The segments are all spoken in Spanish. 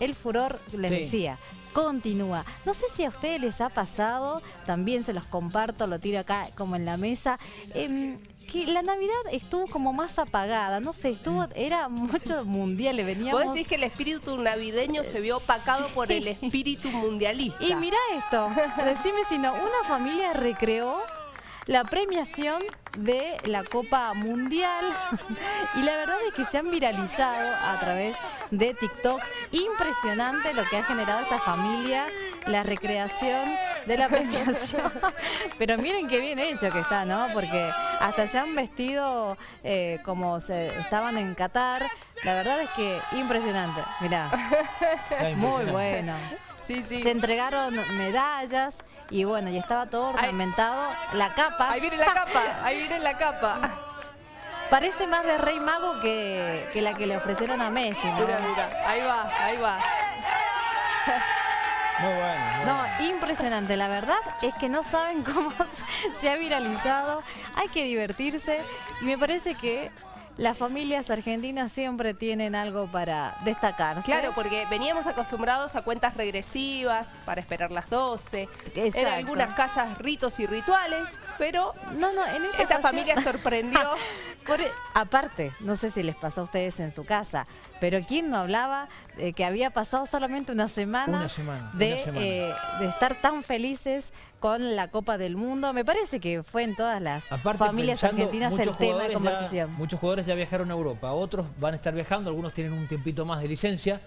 el furor, les Sí. decía, continúa. No sé si a ustedes les ha pasado, también se los comparto, lo tiro acá como en la mesa, em, que la Navidad estuvo como más apagada, no sé, estuvo, era mucho mundial, le veníamos... Vos decís que el espíritu navideño se vio opacado por el espíritu mundialista. Y mira esto, decime si no, una familia recreó la premiación de la Copa Mundial y la verdad es que se han viralizado a través de TikTok. Impresionante lo que ha generado esta familia, la recreación de la premiación. Pero miren qué bien hecho que está, ¿no? Porque hasta se han vestido eh, como se estaban en Qatar. La verdad es que impresionante, mirá, muy bueno. Sí, sí. Se entregaron medallas y bueno, y estaba todo Ay. ornamentado. La capa Ahí viene la capa, ahí viene la capa. parece más de Rey Mago que, que la que le ofrecieron a Messi. ¿no? Mira, mira, ahí va, ahí va. Muy bueno. muy No, bueno. impresionante. La verdad es que no saben cómo se ha viralizado. Hay que divertirse y me parece que las familias argentinas siempre tienen algo para destacar. Claro, porque veníamos acostumbrados a cuentas regresivas para esperar las 12. En Exacto. algunas casas ritos y rituales, pero No, no, en esta, esta ocasión- familia sorprendió. Por- e, aparte, no sé si les pasó a ustedes en su casa, pero ¿quién no hablaba de que había pasado solamente una semana, Una semana, de, una semana. eh, de estar tan felices con la Copa del Mundo? Me parece que fue en todas las Aparte, familias pensando, argentinas el tema de conversación. Ya, muchos jugadores ya viajaron a Europa, otros van a estar viajando, algunos tienen un tiempito más de licencia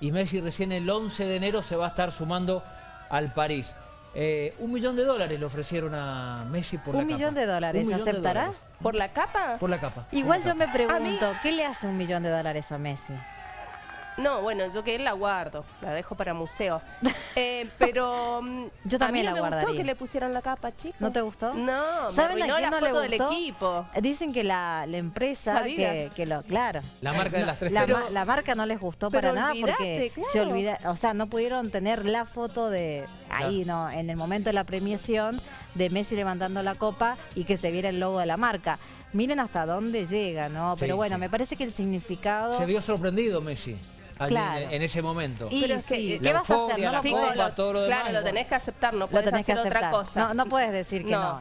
y Messi recién el 11 de enero se va a estar sumando al París. Eh, un millón de dólares le ofrecieron a Messi por la Un capa. millón de dólares, Un millón de ¿aceptará? dólares. ¿Por la capa? Por la capa. Igual yo me pregunto, ¿qué le hace un millón de dólares a Messi? No, bueno, yo que la guardo, la dejo para museo. Eh, pero mm, Yo también a mí la no me gustó guardaría. que le pusieron la capa, chicos. ¿No te gustó? No, ¿Saben me a arruinó la no le foto del gustó? equipo. Dicen que la, la empresa que, que lo, claro. La marca de las tres La, Pero- ma- la marca no les gustó para nada porque se olvida, o sea, no pudieron tener la foto de ahí, no, en el momento de la premiación de Messi levantando la copa y que se viera el logo de la marca. Miren hasta dónde llega, ¿no? Pero Sí, bueno, sí. me parece que el significado Se vio sorprendido Messi allí Claro. en, en ese momento. y Pero es que sí, la ¿qué vas a hacer? No la lo copa, todo lo claro, demás, lo tenés que aceptar, no lo puedes tenés que hacer aceptar. otra cosa. No, no puedes decir que No. no.